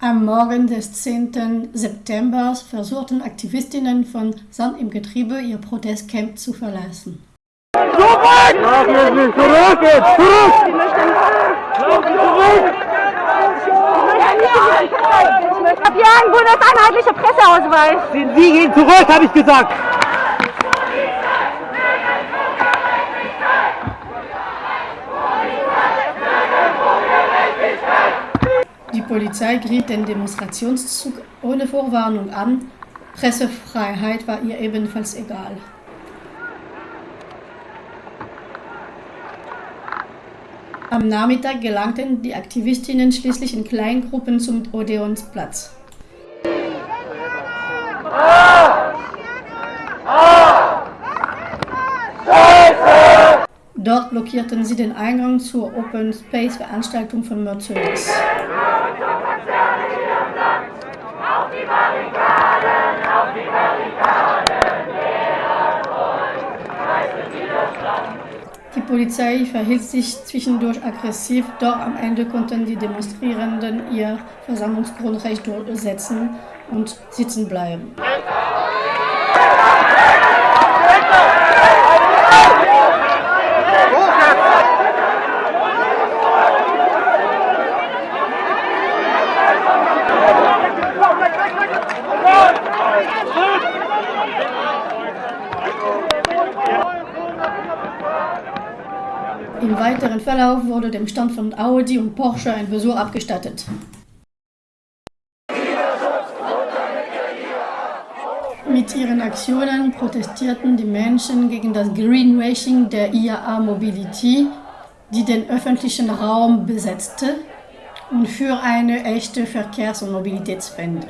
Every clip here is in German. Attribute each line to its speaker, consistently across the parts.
Speaker 1: Am Morgen des 10. September versuchten Aktivistinnen von Sand im Getriebe ihr Protestcamp zu verlassen.
Speaker 2: Zurück! Zurück! Zurück!
Speaker 3: Wir haben bundeseinheitliche Presseausweis.
Speaker 2: Sie gehen zurück, habe ich gesagt.
Speaker 1: Polizei griff den Demonstrationszug ohne Vorwarnung an. Pressefreiheit war ihr ebenfalls egal. Am Nachmittag gelangten die Aktivistinnen schließlich in Kleingruppen zum Odeonsplatz. Dort blockierten sie den Eingang zur Open Space Veranstaltung von Mercedes. Die Polizei verhielt sich zwischendurch aggressiv, doch am Ende konnten die Demonstrierenden ihr Versammlungsgrundrecht durchsetzen und sitzen bleiben. Im weiteren Verlauf wurde dem Stand von Audi und Porsche ein Besuch abgestattet. Mit ihren Aktionen protestierten die Menschen gegen das Greenwashing der IAA Mobility, die den öffentlichen Raum besetzte, und für eine echte Verkehrs- und Mobilitätswende.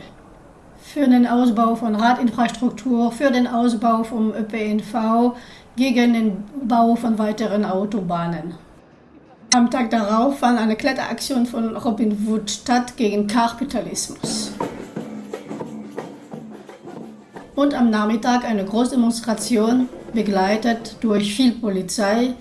Speaker 1: Für den Ausbau von Radinfrastruktur, für den Ausbau vom ÖPNV, gegen den Bau von weiteren Autobahnen. Am Tag darauf fand eine Kletteraktion von Robin Wood statt gegen Kapitalismus. Und am Nachmittag eine Großdemonstration, begleitet durch viel Polizei,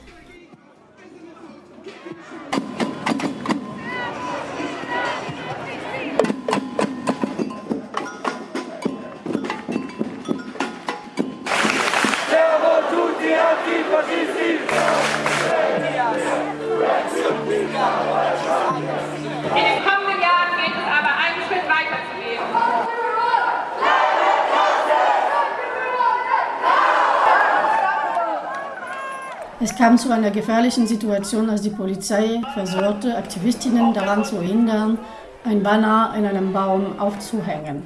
Speaker 1: Es kam zu einer gefährlichen Situation, als die Polizei versuchte, Aktivistinnen daran zu hindern, ein Banner in einem Baum aufzuhängen.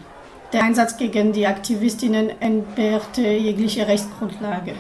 Speaker 1: Der Einsatz gegen die Aktivistinnen entbehrte jegliche Rechtsgrundlage.